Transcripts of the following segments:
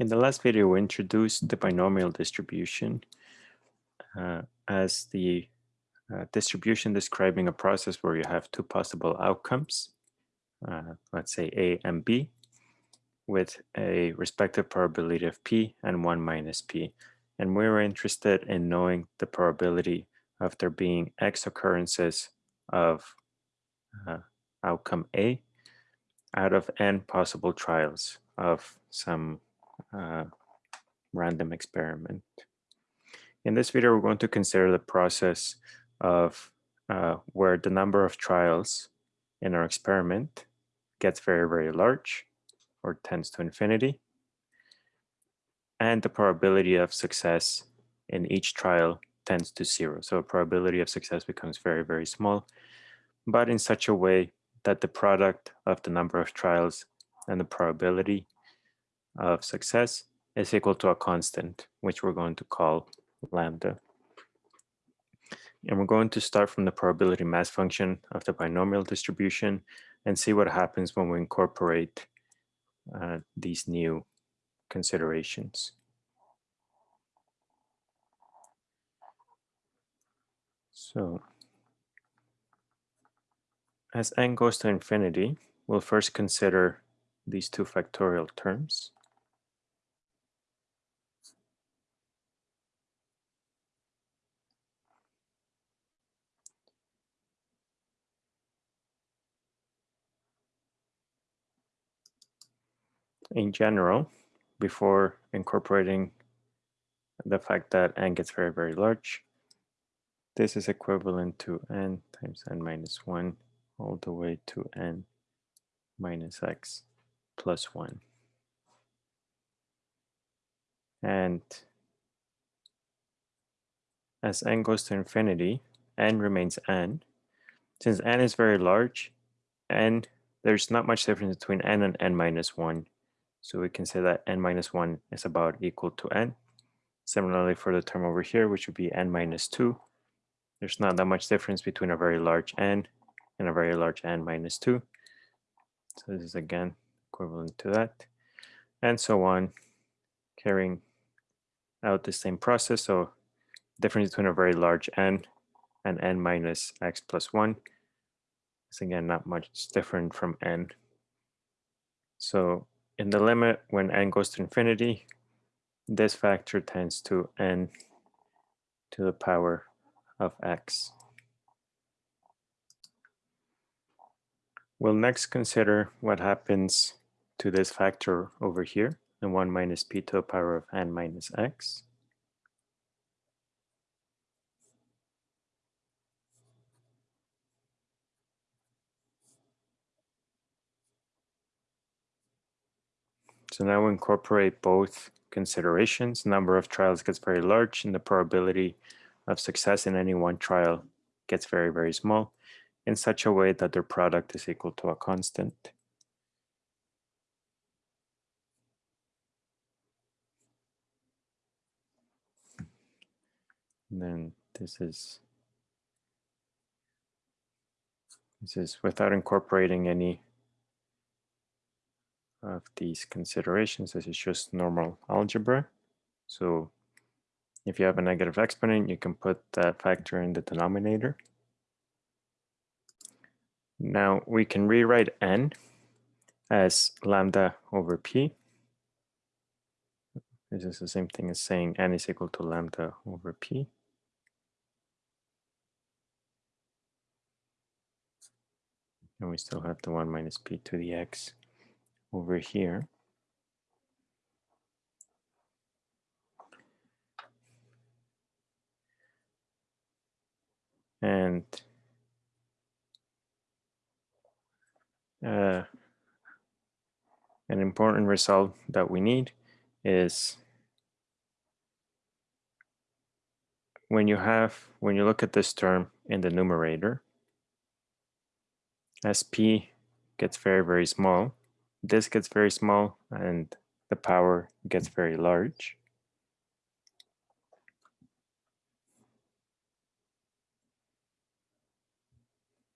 In the last video, we introduced the binomial distribution uh, as the uh, distribution describing a process where you have two possible outcomes, uh, let's say A and B, with a respective probability of P and 1 minus P. And we were interested in knowing the probability of there being X occurrences of uh, outcome A out of n possible trials of some uh, random experiment. In this video, we're going to consider the process of uh, where the number of trials in our experiment gets very, very large or tends to infinity. And the probability of success in each trial tends to zero. So probability of success becomes very, very small, but in such a way that the product of the number of trials and the probability of success is equal to a constant, which we're going to call lambda. And we're going to start from the probability mass function of the binomial distribution and see what happens when we incorporate uh, these new considerations. So as n goes to infinity, we'll first consider these two factorial terms. In general, before incorporating the fact that n gets very, very large, this is equivalent to n times n minus 1 all the way to n minus x plus 1. And as n goes to infinity, n remains n. Since n is very large, n there's not much difference between n and n minus 1. So we can say that n minus 1 is about equal to n. Similarly for the term over here, which would be n minus 2, there's not that much difference between a very large n and a very large n minus 2. So this is again equivalent to that. And so on, carrying out the same process. So difference between a very large n and n minus x plus 1 is again not much different from n. So in the limit, when n goes to infinity, this factor tends to n to the power of x. We'll next consider what happens to this factor over here, the 1 minus p to the power of n minus x. So now we incorporate both considerations. Number of trials gets very large and the probability of success in any one trial gets very, very small in such a way that their product is equal to a constant. And then this is this is without incorporating any of these considerations. This is just normal algebra. So if you have a negative exponent, you can put that factor in the denominator. Now we can rewrite n as lambda over p. This is the same thing as saying n is equal to lambda over p. And we still have the 1 minus p to the x over here. And uh, an important result that we need is when you have, when you look at this term in the numerator, as p gets very, very small, this gets very small and the power gets very large.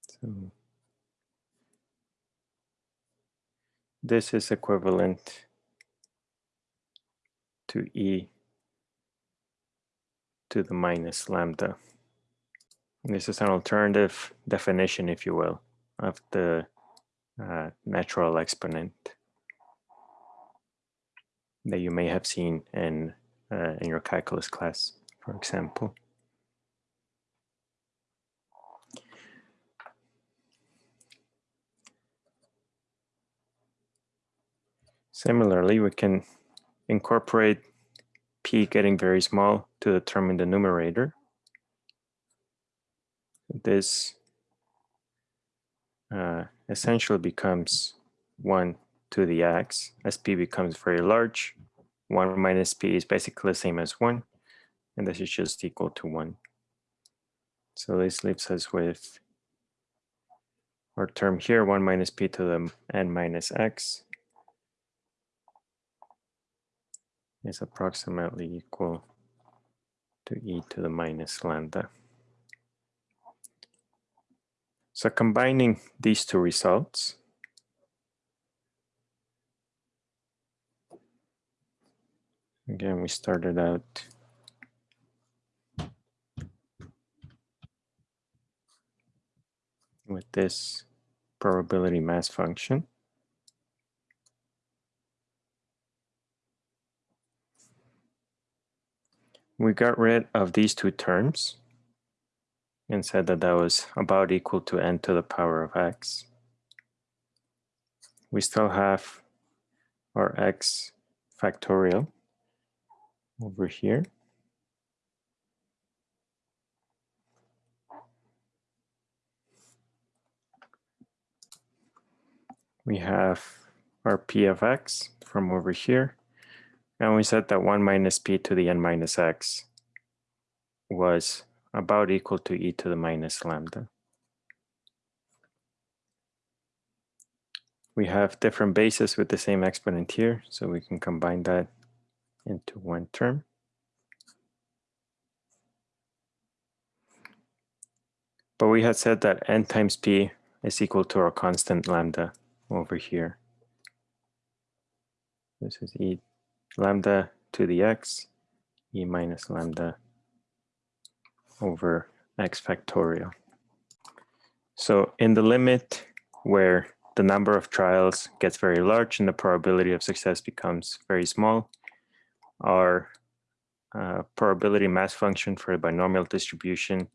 So this is equivalent to e to the minus lambda. And this is an alternative definition, if you will, of the uh, natural exponent that you may have seen in, uh, in your calculus class, for example. Similarly, we can incorporate p getting very small to determine the numerator. This uh, essentially becomes 1 to the x as p becomes very large. 1 minus p is basically the same as 1, and this is just equal to 1. So this leaves us with our term here, 1 minus p to the n minus x is approximately equal to e to the minus lambda. So combining these two results, again, we started out with this probability mass function. we got rid of these two terms and said that that was about equal to n to the power of x. We still have our x factorial over here. We have our p of x from over here. And we said that 1 minus p to the n minus x was about equal to e to the minus lambda. We have different bases with the same exponent here, so we can combine that into one term. But we had said that n times p is equal to our constant lambda over here. This is e lambda to the x, e minus lambda over x factorial. So in the limit where the number of trials gets very large and the probability of success becomes very small, our uh, probability mass function for a binomial distribution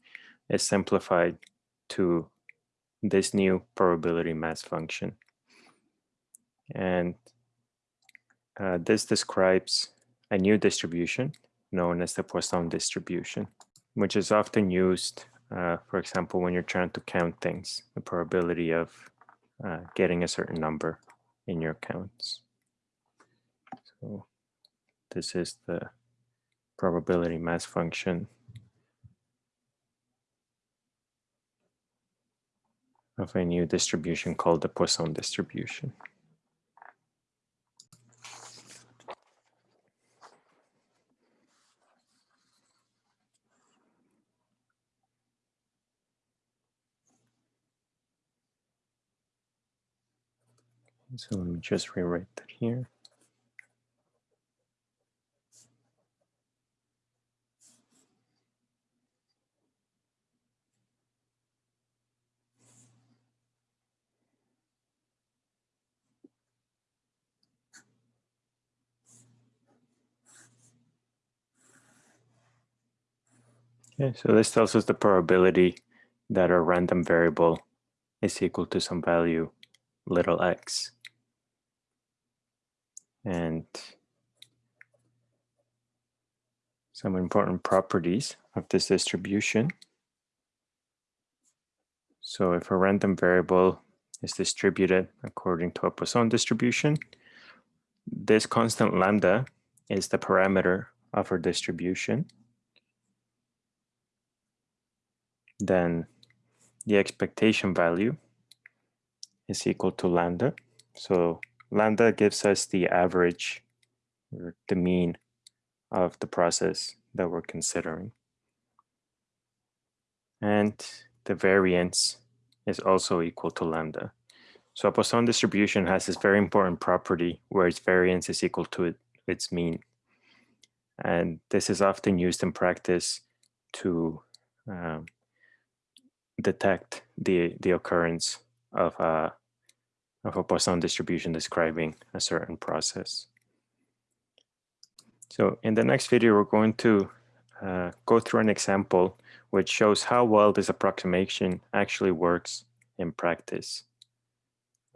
is simplified to this new probability mass function. And uh, this describes a new distribution known as the Poisson distribution, which is often used, uh, for example, when you're trying to count things, the probability of uh, getting a certain number in your counts. So this is the probability mass function of a new distribution called the Poisson distribution. So let me just rewrite that here. Okay, so this tells us the probability that a random variable is equal to some value little x and some important properties of this distribution. So if a random variable is distributed according to a Poisson distribution, this constant lambda is the parameter of our distribution. Then the expectation value is equal to lambda. So lambda gives us the average or the mean of the process that we're considering. And the variance is also equal to lambda. So a Poisson distribution has this very important property where its variance is equal to its mean. And this is often used in practice to um, detect the, the occurrence of a, of a Poisson distribution describing a certain process. So in the next video, we're going to uh, go through an example which shows how well this approximation actually works in practice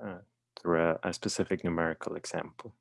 uh, through a, a specific numerical example.